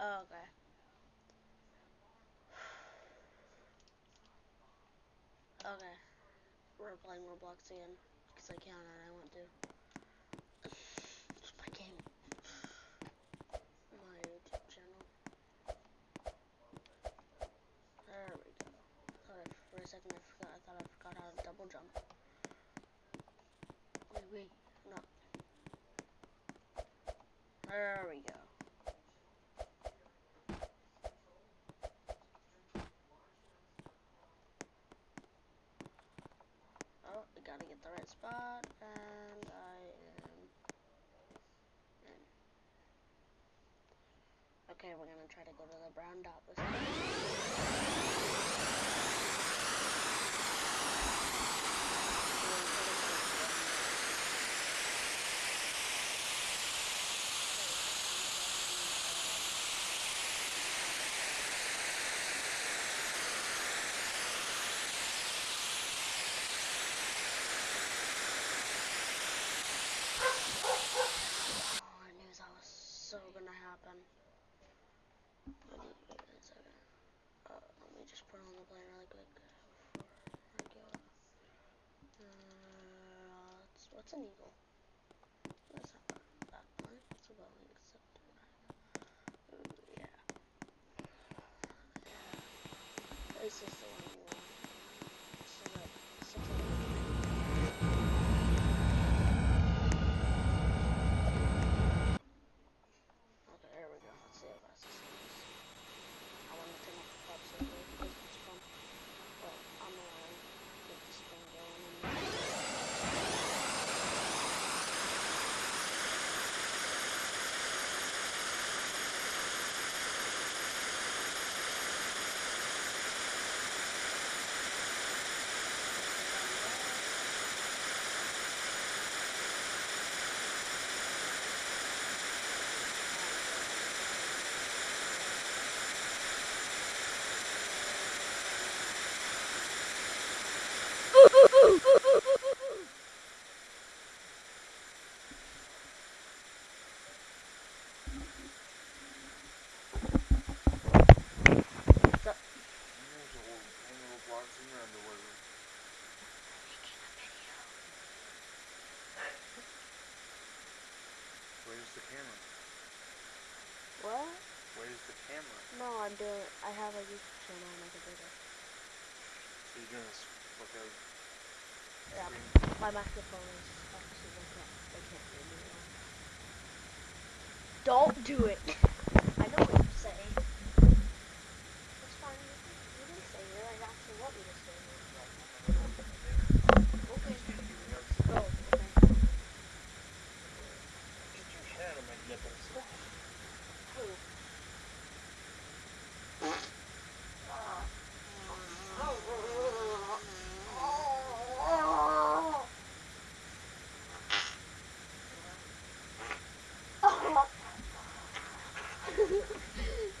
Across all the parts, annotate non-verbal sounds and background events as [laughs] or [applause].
Oh, okay. Okay. We're playing Roblox again. Because I can and I want to. My game. My YouTube channel. There we go. I, for a second I forgot. I thought I forgot how to double jump. Wait, wait. No. There we go. Oh, I gotta get the right spot, and I am in. Okay, we're gonna try to go to the brown dot this time. Oh, I knew that was so gonna happen. Wait, wait a second. Uh, let me just put on the plane really quick before I go. Uh, what's, what's an eagle? That's not a back plane. It's a Boeing, except Ooh, yeah. This the one you want. This is it. This is it. Okay, there we go. Let's see how fast this goes. I want to turn off the pop circle because it's fun. But I'm gonna get this thing going. And What's up? There's a whole hang of blocks in your underwear. Where's the camera? What? Where's the camera? No, I'm doing. I have a YouTube channel on my computer. So you're gonna s- look out. Yeah. screen- My microphone is obviously they can't. They can't hear me. Don't do it. I know what you're saying. It's fine. You you can say it. I actually want you to say it. Okay. Go. Okay. Get your hand on my nipples. Who?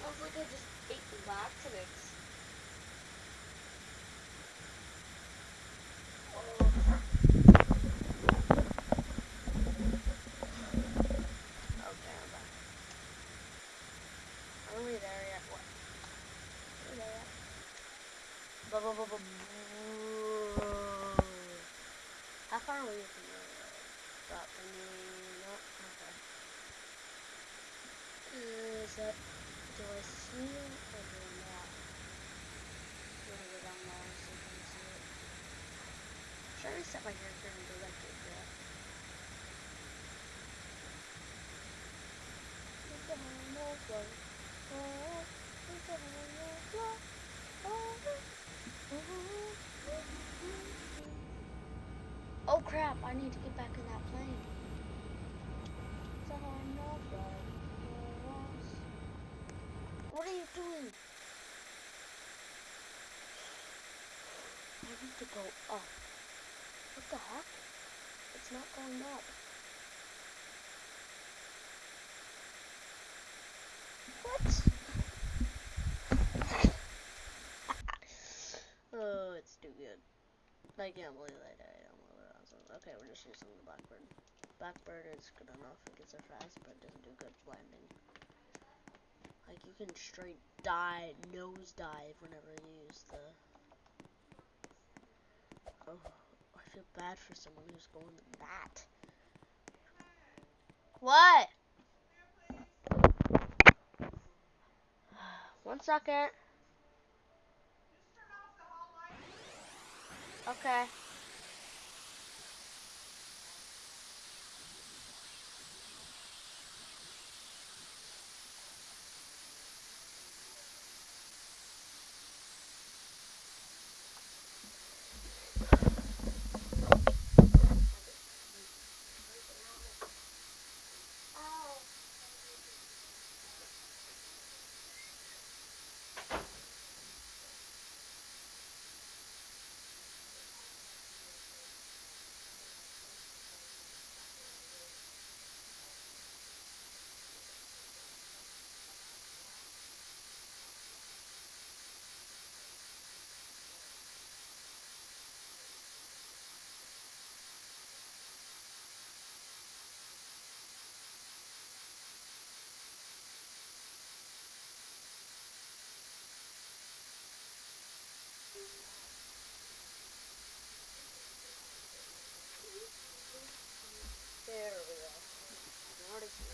Sounds like I just ate laxatives. Okay, I'm back. Are we there yet? What? Are we there yet? Blah, blah, blah, blah, blah. How far away from the? No? Okay. Is that, do I see it or do I not? I'm gonna go down there if I can see it. Should I reset my character and go back to the jet? It's a whole flow. Oh, it's a whole flow. Oh crap, I need to get back in that plane. What are you doing? I need to go up. What the heck? It's not going up. What? [laughs] oh, it's too good. I can't believe I died. I'm really awesome. Okay, we're just using the Blackbird. Blackbird is good enough. It gets there fast, but doesn't do good landing. Like, you can straight die, nose dive whenever you use the. Oh, I feel bad for someone who's going to bat. What? [sighs] One second. Okay. There we go. Now it is here.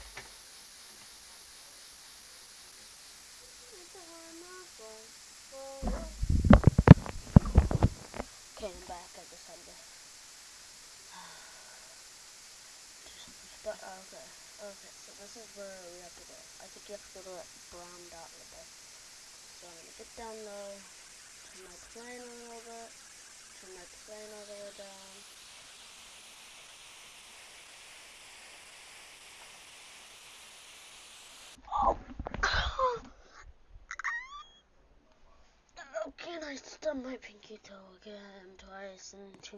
Okay, I'm back. I just had to. But uh, okay, okay. So this is where we have to go. I think you have to go to that brown dot right there. So I'm gonna get down low, turn my plane a little bit, turn my plane all the way down. And I stubbed my pinky toe again twice in two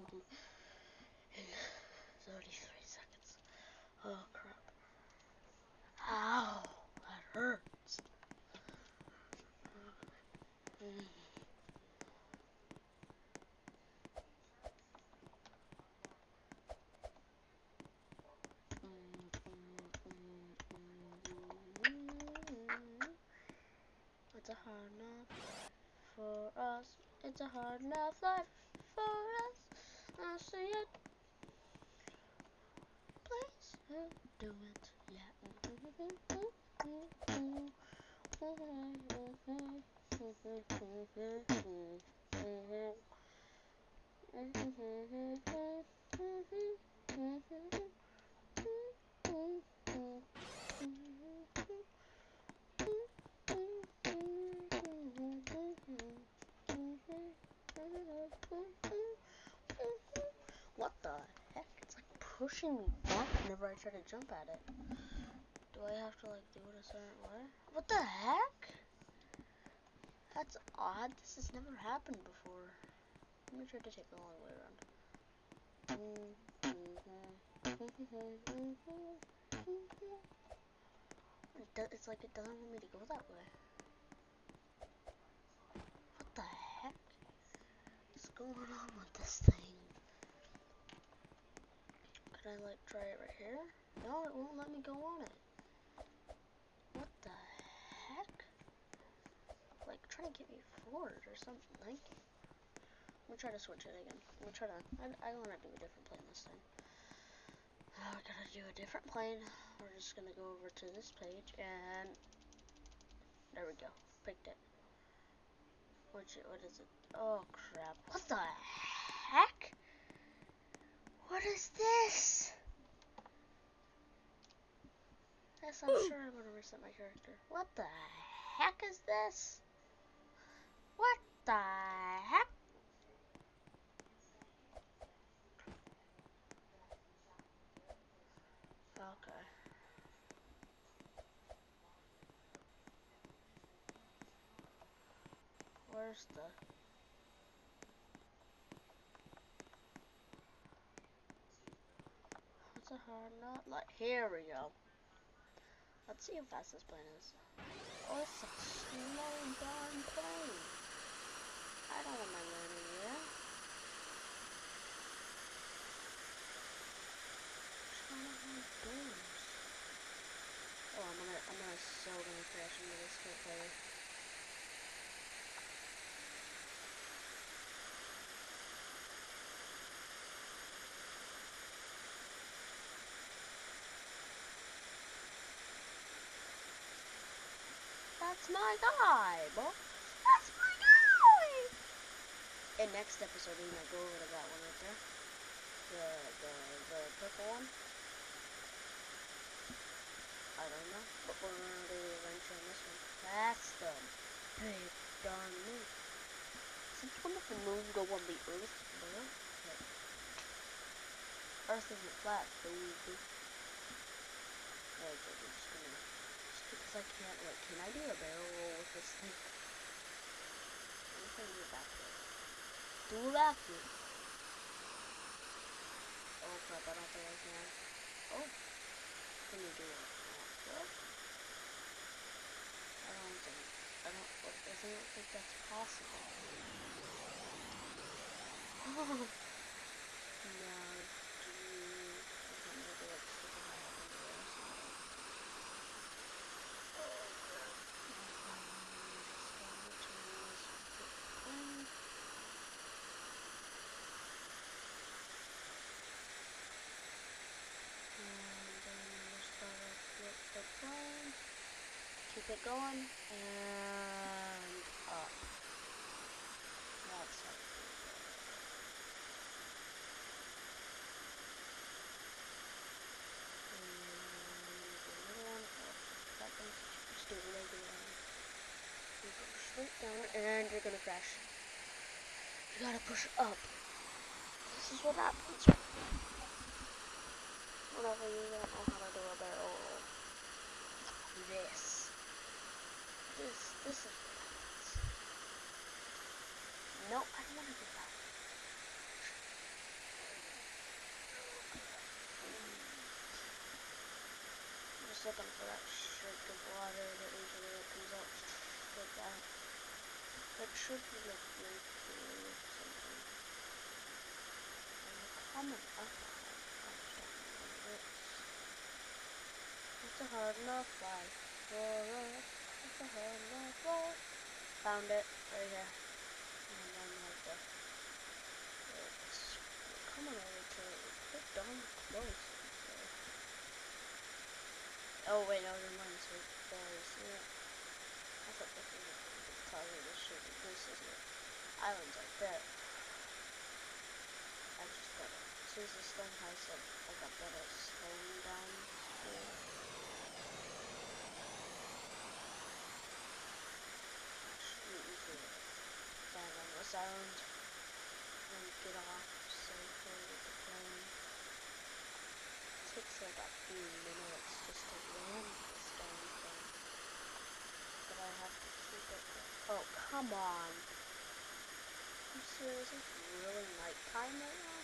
in 33 seconds. Oh crap. Ow, that hurts. Mm. It's a hard enough for us. It's a hard enough life for us. I see it. Please do it. Yeah. [laughs] What the heck? It's like pushing me back whenever I try to jump at it. Do I have to like do it a certain way? What the heck? That's odd. This has never happened before. Let me try to take the long way around. It do, it's like it doesn't want me to go that way. What the heck is going on with this thing? Can I like try it right here? No, it won't let me go on it. What the heck? Like trying to get me forward or something. Like, me try to switch it again. Me try to. I, I want to do a different plane this time. Now we're gonna do a different plane. We're just gonna go over to this page and there we go. Picked it. Which what is it? Oh crap! What the heck? What is this? Yes, I'm sure I'm gonna reset my character. What the heck is this? What the heck? Okay. Where's the... Hard knot? Like, here we go. Let's see how fast this plane is. Oh, it's a slow darn plane. I don't want my landing here. Oh, I'm gonna, I'm gonna so gonna crash into this quick okay. That's my guy, boss. That's my guy. In next episode, we might go over to that one right there. The the the purple one. I don't know, but we're gonna do the adventure on this one. That's the big darn moon. Since when does the moon go on the Earth? Bro? Earth isn't flat, baby. Like, I'm just gonna just I can't, like, can I do a barrel roll with this thing? I'm just gonna backwards. Do it backwards. Oh crap, I don't think I can. Oh. Can you do it? I don't think, I don't, oh, I don't think that's possible. [laughs] Oh. Now, do you, okay, maybe let's super high up in the air. so I don't- Oh crap. Um, just gotta turn this on. And then just gotta flip the phone. Keep it going. And up. That's. Just do one. You go straight down and you're gonna crash. You gotta push up. This is what happens you don't know how to do a barrel. This. This, this is what happens. No, I don't want to do that. I'm just looking for that shake of water that usually comes out like that. That should be like mercury or something. And they're coming up on it. I just don't know what it is. It's a hard enough life for us. Enough life. Found it right here. Like the it. Close. Oh wait, no, never mind. So see it? I thought this was the of this shit, this is it. Island's right there. I just soon as this thing has like, like a bit of slowing down speed. Shouldn't usually land on this island and get off safely with the plane. takes like a few minutes just to land this darn thing. But I have to keep it. Oh, come on. I'm serious, it's really nighttime right now?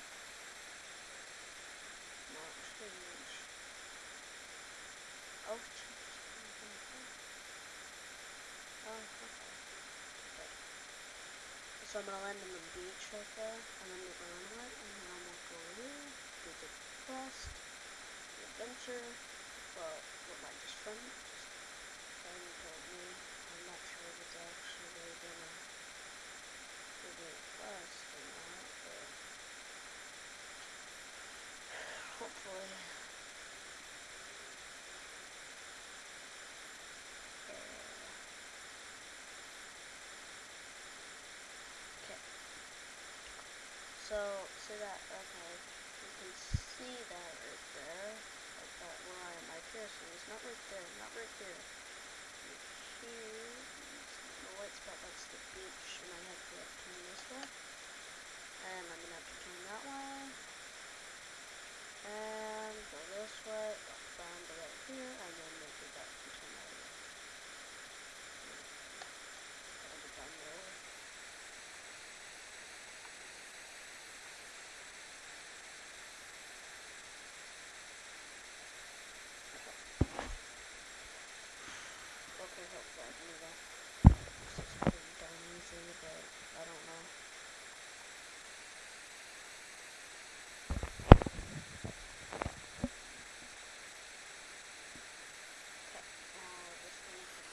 Not change. Oh, change. Oh, okay. So I'm gonna land on the beach right there, and then gonna run and then I'm gonna go here, do the quest, the adventure, well, what my just friend told me. I'm not sure if it's actually gonna give me a quest or not, but hopefully. Yeah. Okay. So, see that, okay, you can see that right there, like that where Not right there, not right there. Here, the white spot, that's the beach, and I have to turn this way. And I'm gonna have to turn that way. And um, go this way, up down to right here, and then make it back and turn that way. Gotta get down there. Okay, hopefully I can do that. This is pretty darn easy, but I don't know. Okay, now we're just gonna put my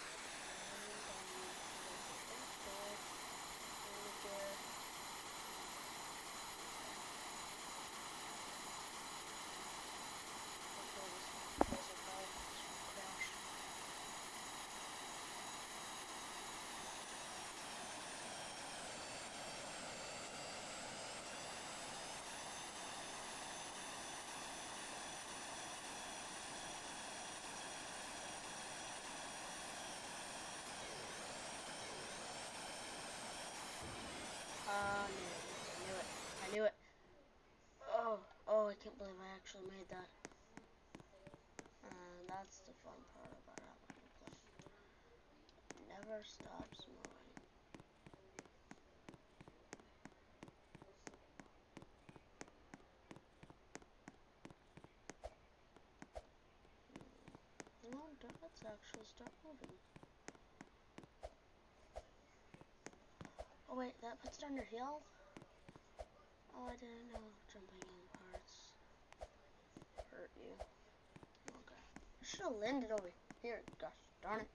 hand actually made that. And that's the fun part about having a plant. It never stops moving. Hmm. Let's actually start moving. Oh wait, that puts it on your heel? Oh, I didn't know jumping you. Okay. I should have landed over here. Gosh darn it.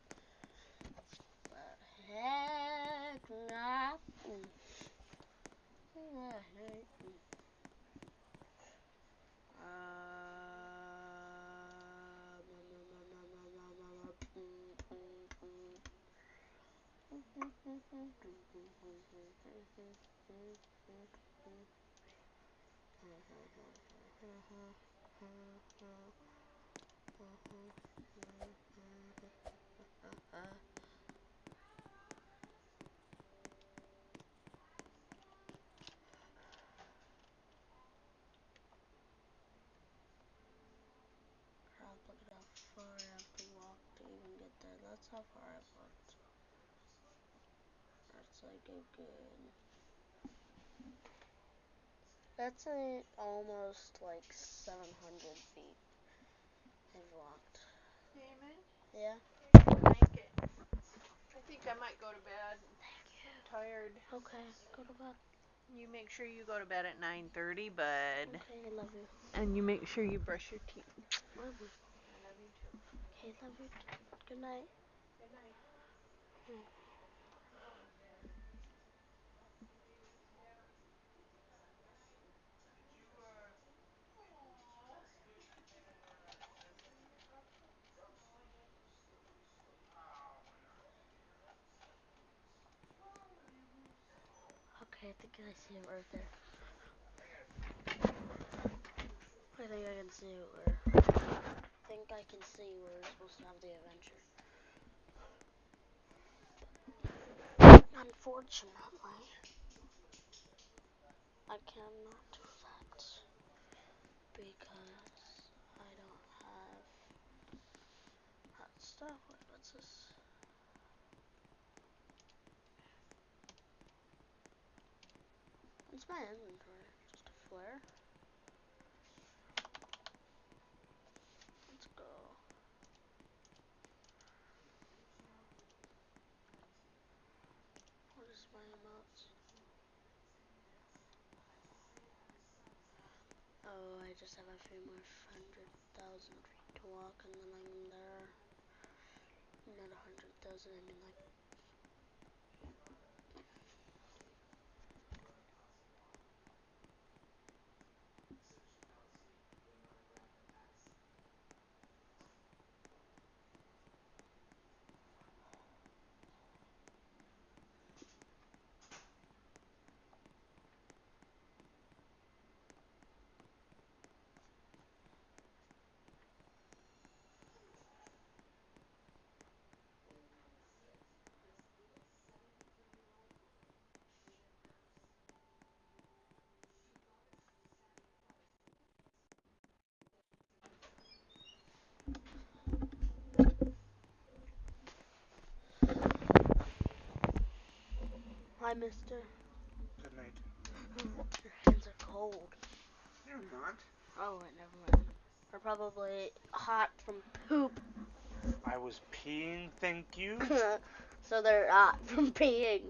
But heck not. Mm. At how far I have to walk to even get there. That's how far I've walked. That's like a good... That's a almost like 700 feet I've walked. Damon, Yeah? I think I might go to bed. Thank you. I'm tired. Okay, go to bed. You make sure you go to bed at 9:30, bud. Okay, I love you. And you make sure you brush your teeth. Love you. I love you too. Okay, love you. too. Good night. Good night. Okay, I see it right there. I think I can see where. I think I can see where we're supposed to have the adventure. Unfortunately, I cannot do that because I don't have that stuff. What's this? What's my inventory? Just a flare? Let's go. What is my amounts? Oh, I just have a few more hundred thousand feet to walk and then I'm there. Not a hundred thousand, I mean like Hi mister. Good night. Your hands are cold. They're not. Oh wait, never mind. They're probably hot from poop. I was peeing, thank you. so they're hot from peeing.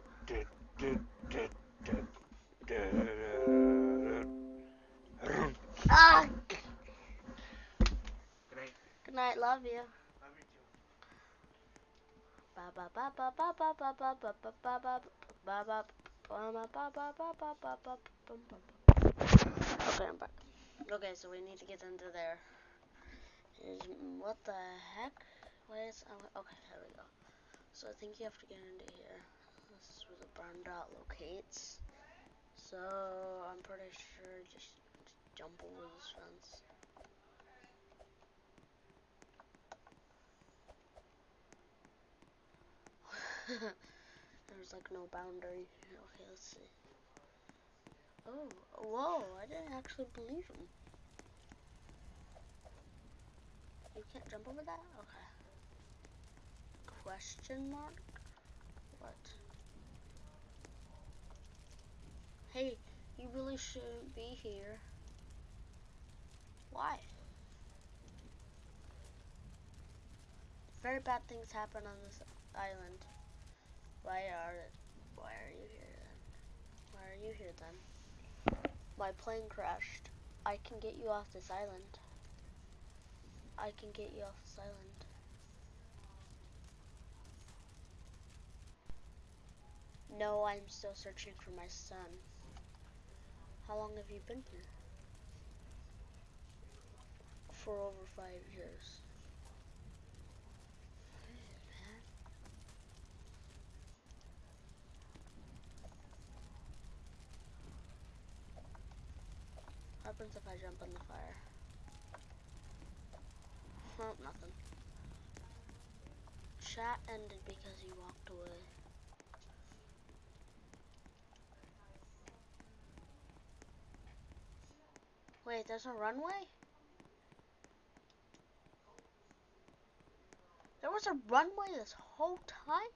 Ah! Good night. Good night, love you. Love you too. Ba ba ba ba ba ba ba ba ba ba ba Okay, I'm back. Okay, so we need to get into there. Is, what the heck? Where is oh, okay? There we go. So I think you have to get into here. This is where the brown dot locates. So I'm pretty sure just, just jump over this fence. [laughs] There's like no boundary. Okay, let's see. Oh, whoa, I didn't actually believe him. You can't jump over that? Okay. Question mark? What? Hey, you really shouldn't be here. Why? Very bad things happen on this island. Why are why are you here then? Why are you here then? My plane crashed. I can get you off this island. I can get you off this island. No, I'm still searching for my son. How long have you been here? For over five years. Man. What happens if I jump in the fire? Oh, nothing. Chat ended because he walked away. Wait, there's a runway? There was a runway this whole time?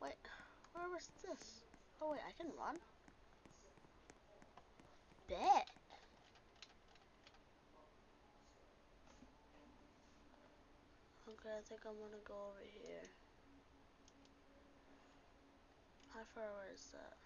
Wait, where was this? Oh wait, I can run? Okay, I think I'm gonna go over here. How far away is that?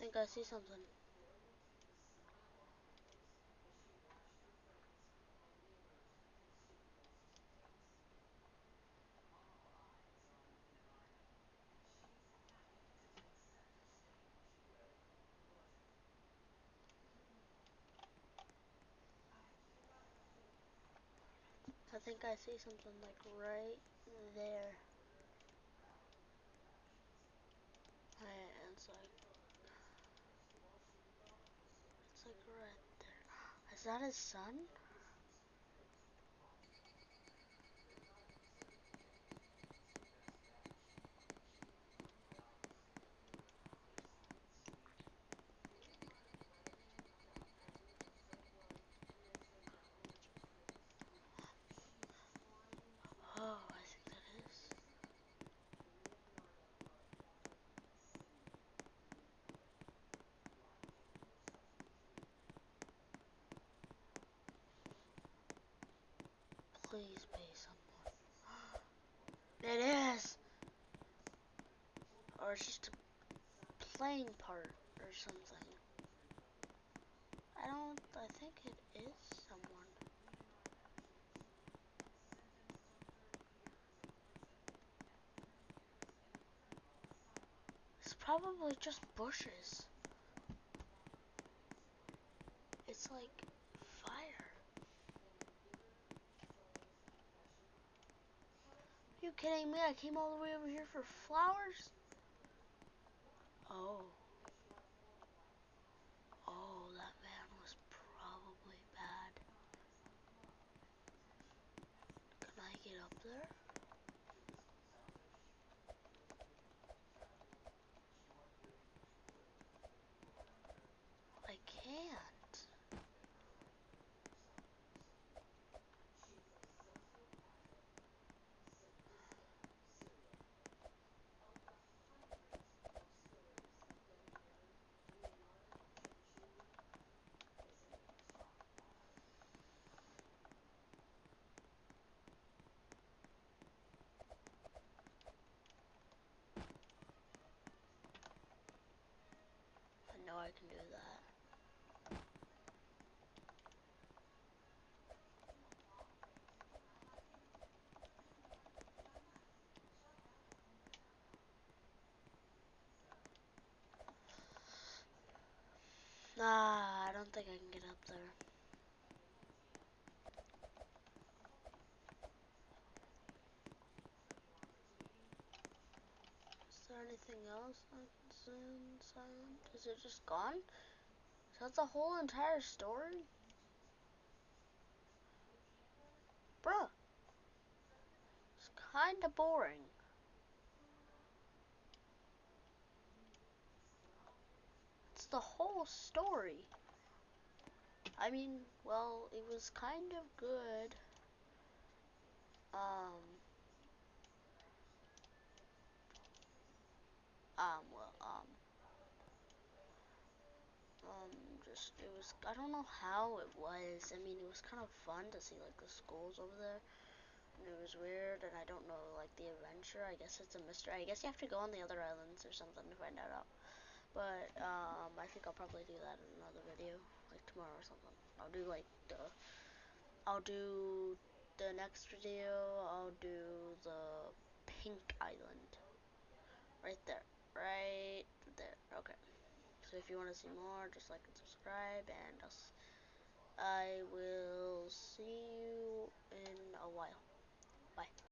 I think I see something. I think I see something like right there. Right, it's like it's like right there. Is that his son? Oh, I think that is. Please be someone. [gasps] It is! Or it's just a playing part or something. I don't, I think it is someone. It's probably just bushes. It's like fire. Are you kidding me? I came all the way over here for flowers? Oh. I can do that. Nah, I don't think I can get up there. Is there anything else? I can see? Is it just gone? Is that the whole entire story? Bruh. It's kinda boring. It's the whole story. I mean, well, it was kind of good. Um, um, well, um, um, just, it was, I don't know how it was. I mean, it was kind of fun to see, like, the schools over there. And it was weird, and I don't know, like, the adventure. I guess it's a mystery. I guess you have to go on the other islands or something to find out. But, um, I think I'll probably do that in another video, like, tomorrow or something. I'll do, like, the, I'll do the next video, I'll do the pink island. Right there. Right there. Okay. So if you want to see more, just like and subscribe, and I'll, I will see you in a while.